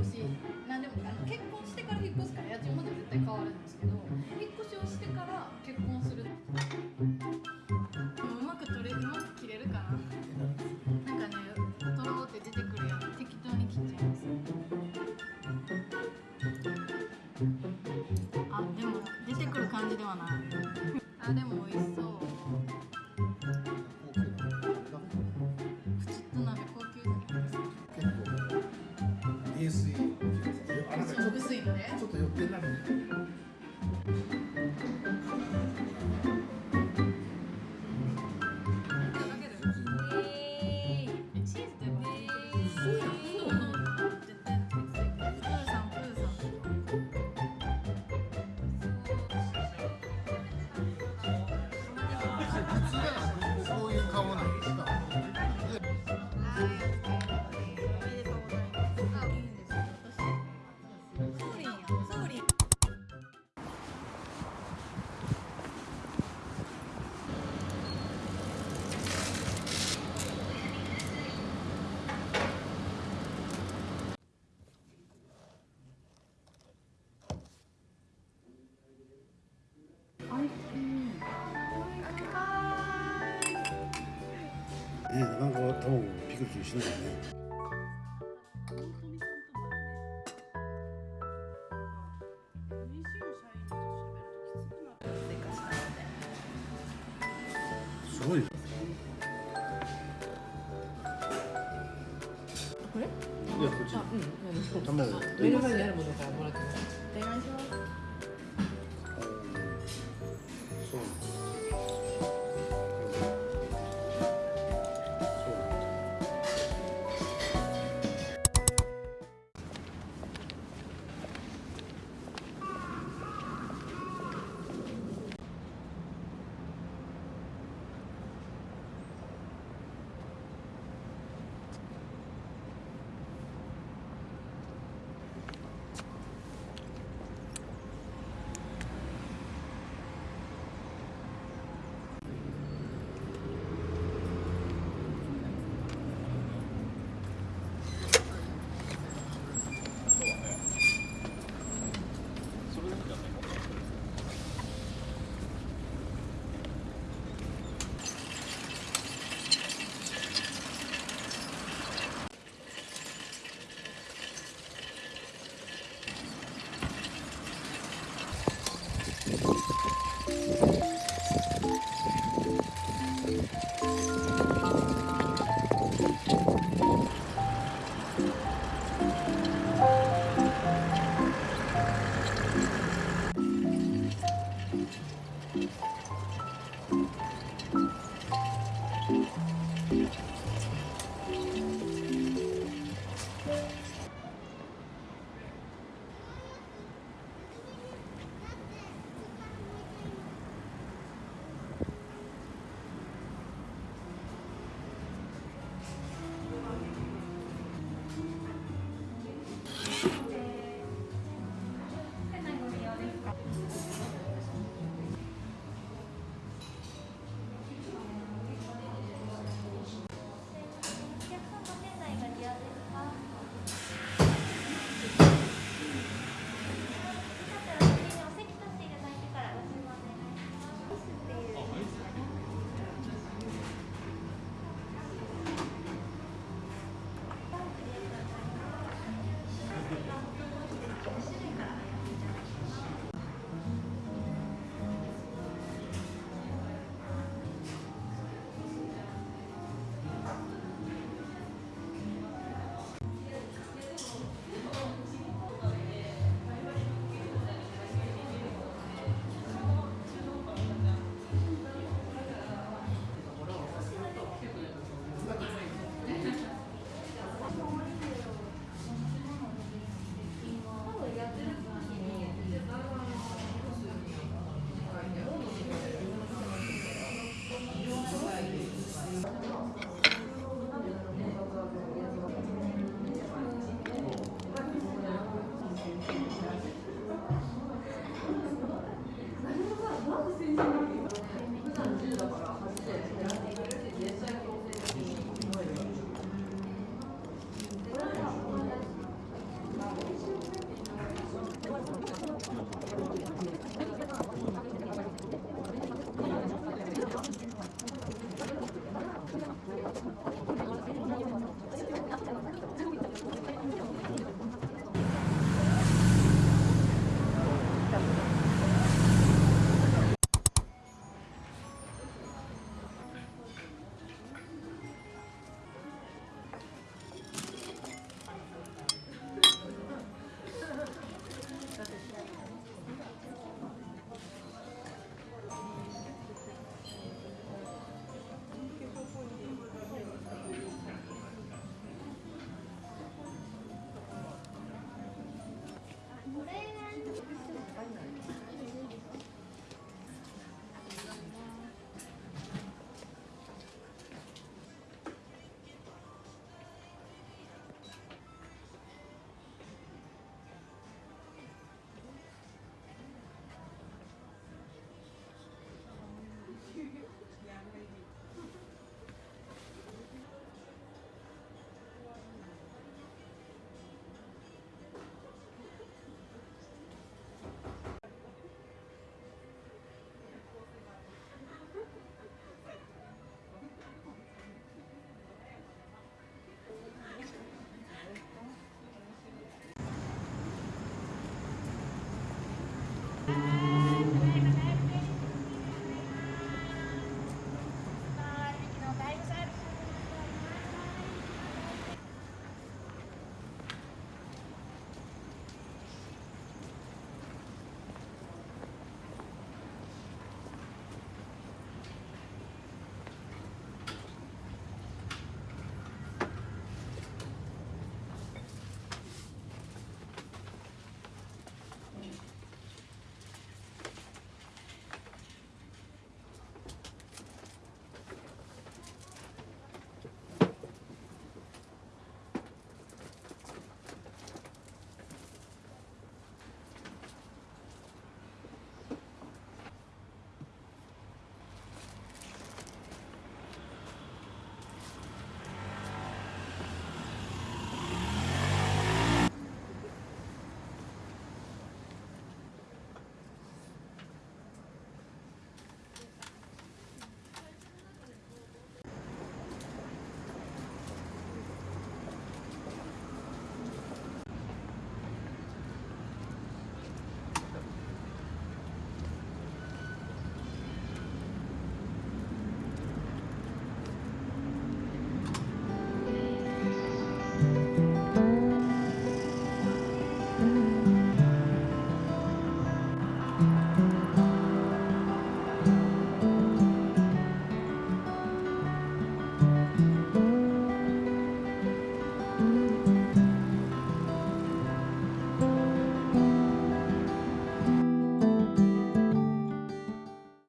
越しなんでもあの結婚してから引っ越すから家賃まで絶対変わるんですけど引っ越しをしてから結婚する。 영훈아 白い。よねすごいこれいやこっち、うん、目の前にあるものからもらってますお願いします。